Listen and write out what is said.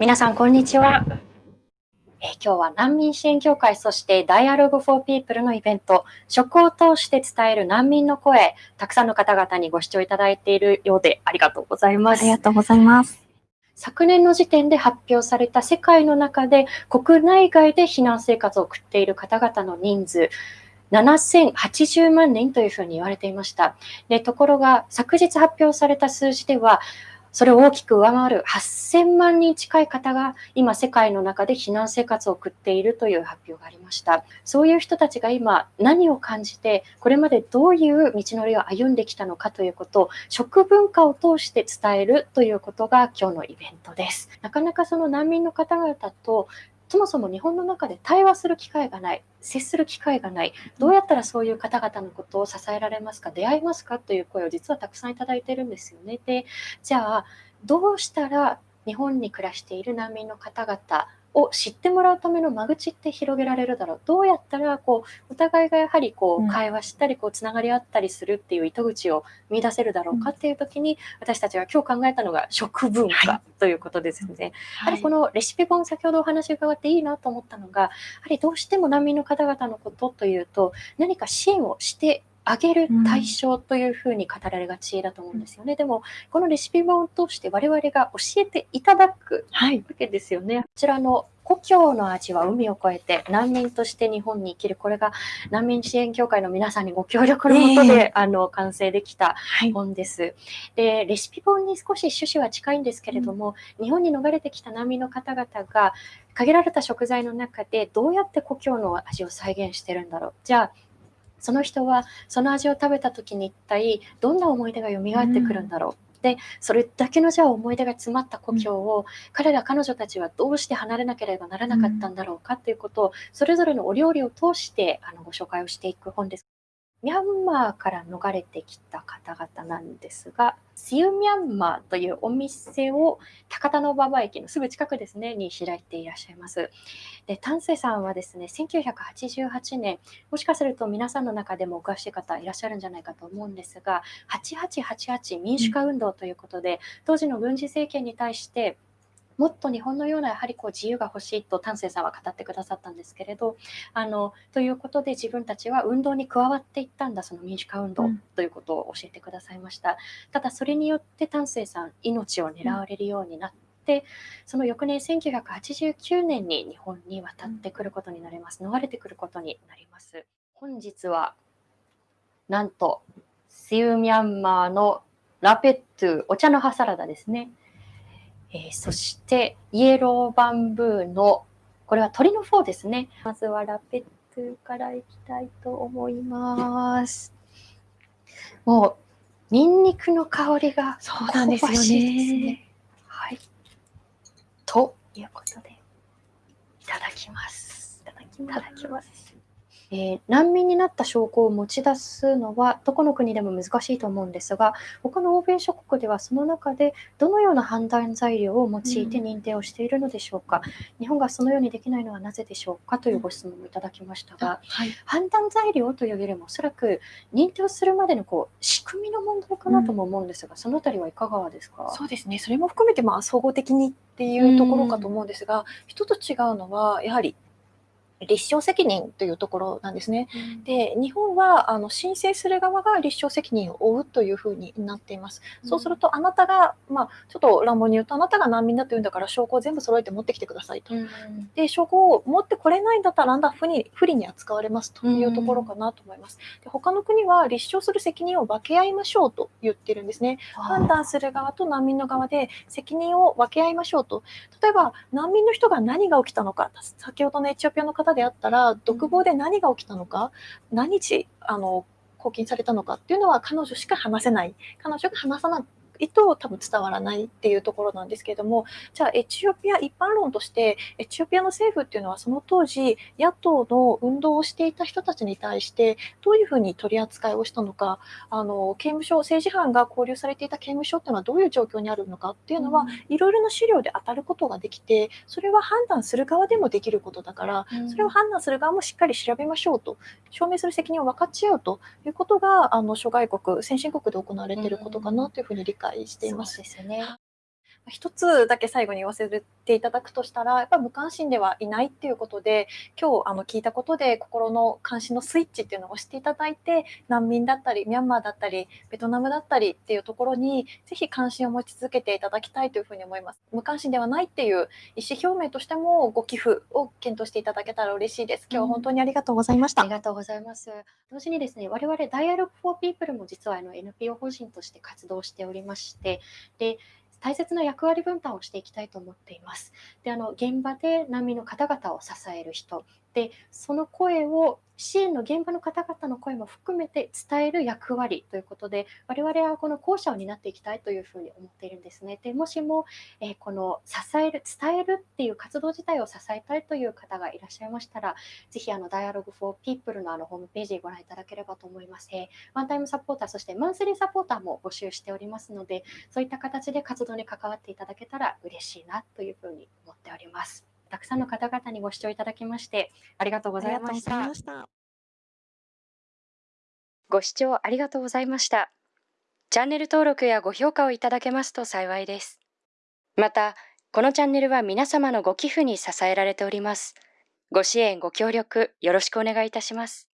皆さん、こんにちは。え今日は難民支援協会、そして Dialogue for People のイベント、食を通して伝える難民の声、たくさんの方々にご視聴いただいているようでありがとうございます。ありがとうございます。昨年の時点で発表された世界の中で国内外で避難生活を送っている方々の人数、7080万人というふうに言われていました。でところが、昨日発表された数字では、それを大きく上回る8000万人近い方が今世界の中で避難生活を送っているという発表がありました。そういう人たちが今何を感じてこれまでどういう道のりを歩んできたのかということを食文化を通して伝えるということが今日のイベントです。なかなかその難民の方々とそもそも日本の中で対話する機会がない、接する機会がない、どうやったらそういう方々のことを支えられますか、出会いますかという声を実はたくさんいただいてるんですよね。で、じゃあ、どうしたら日本に暮らしている難民の方々を知ってもらうための間口って広げられるだろう。どうやったらこうお互いがやはりこう会話したりこうつながり合ったりするっていう糸口を見出せるだろうかっていう時に私たちが今日考えたのが食文化ということですね。はい、やはりこのレシピ本先ほどお話伺っていいなと思ったのがやはりどうしても難民の方々のことというと何か支援をしてあげる対象というふうに語られがちだと思うんですよね。うん、でも、このレシピ本を通して我々が教えていただくわけですよね。はい、こちらの故郷の味は海を越えて難民として日本に生きる。これが難民支援協会の皆さんにご協力のもとで、えー、あの完成できた本です。はい、で、レシピ本に少し趣旨は近いんですけれども、うん、日本に逃れてきた難民の方々が限られた食材の中でどうやって故郷の味を再現してるんだろう。じゃあ、その人はその味を食べた時に一体どんな思い出が蘇ってくるんだろう、うん。でそれだけのじゃあ思い出が詰まった故郷を、彼ら彼女たちはどうして離れなければならなかったんだろうかということを、それぞれのお料理を通してあのご紹介をしていく本です。ミャンマーから逃れてきた方々なんですが、シウミャンマーというお店を高田馬場駅のすぐ近くですね、に開いていらっしゃいます。で、丹瀬さんはですね、1988年、もしかすると皆さんの中でもお詳しい方いらっしゃるんじゃないかと思うんですが、8888民主化運動ということで、当時の軍事政権に対してもっと日本のようなやはりこう自由が欲しいと丹精さんは語ってくださったんですけれどあのということで自分たちは運動に加わっていったんだその民主化運動ということを教えてくださいました、うん、ただそれによって丹精さん命を狙われるようになって、その翌年1989年に日本に渡ってくることになります。逃れてくることになります。本日は、なんと、シウミャンマーのラペットゥ、お茶の葉サラダですね。えー、そしてイエローバンブーのこれは鳥の方ですね。まずはラペットゥからいきたいと思います。もうニンニクの香りがそうなんですよね。ねはい。ということでいただきます。いただきます。えー、難民になった証拠を持ち出すのはどこの国でも難しいと思うんですが他の欧米諸国ではその中でどのような判断材料を用いて認定をしているのでしょうか、うん、日本がそのようにできないのはなぜでしょうかというご質問をいただきましたが、はい、判断材料というよりもおそらく認定をするまでのこう仕組みの問題かなとも思うんですが、うん、そのあたりはいかがですか？そうですね。それも含めてまあ総合的にっていうところかと思うんですが、うん、一つ違うのはやはり立証責任というところなんですね。うん、で日本はあの申請する側が立証責任を負うというふうになっています。うん、そうするとあなたが、まあ、ちょっと乱暴に言うとあなたが難民だというんだから証拠を全部揃えて持ってきてくださいと。うん、で証拠を持ってこれないんだったらだんだん不利不利に扱われますというところかなと思います。で他の国は立証する責任を分け合いましょうと言ってるんですね。判断する側と難民の側で責任を分け合いましょうと。例えば難民の人が何が起きたのか先ほどのエチオピアの方方であったら独房で何が起きたのか、何日あの拘禁されたのかっていうのは彼女しか話せない。彼女が話さない意図多分伝わらないっていうところなんですけれどもじゃあエチオピア一般論としてエチオピアの政府っていうのはその当時野党の運動をしていた人たちに対してどういうふうに取り扱いをしたのかあの刑務所政治犯が拘留されていた刑務所っていうのはどういう状況にあるのかっていうのは、いろいろな資料で当たることができてそれは判断する側でもできることだから、それを判断する側もしっかり調べましょうと証明する責任を分かち合うということがあの諸外国先進国で行われていることかなというふうに理解しています。ですよね。一つだけ最後に言わせていただくとしたら、やっぱ無関心ではいないっていうことで、今日あの聞いたことで心の関心のスイッチっていうのを押していただいて、難民だったり、ミャンマーだったり、ベトナムだったりっていうところに、ぜひ関心を持ち続けていただきたいというふうに思います。無関心ではないっていう意思表明としてもご寄付を検討していただけたら嬉しいです。今日は本当にありがとうございました。ありがとうございます。同時にですね、我々 Dialogue for People も実はあの NPO 法人として活動しておりまして、で、大切な役割分担をしていきたいと思っています。で、あの、現場で難民の方々を支える人、で、その声を支援の現場の方々の声も含めて伝える役割ということで、我々はこの後者を担っていきたいというふうに思っているんですね。でもしも、えー、この支える、伝えるっていう活動自体を支えたいという方がいらっしゃいましたら、ぜひあの Dialogue for People のあのホームページご覧いただければと思います。ワンタイムサポーター、そしてマンスリーサポーターも募集しておりますので、そういった形で活動に関わっていただけたら嬉しいなというふうに思っております。たくさんの方々にご視聴いただきましてありがとうございました。ご視聴ありがとうございました。チャンネル登録やご評価をいただけますと幸いです。また、このチャンネルは皆様のご寄付に支えられております。ご支援、ご協力、よろしくお願いいたします。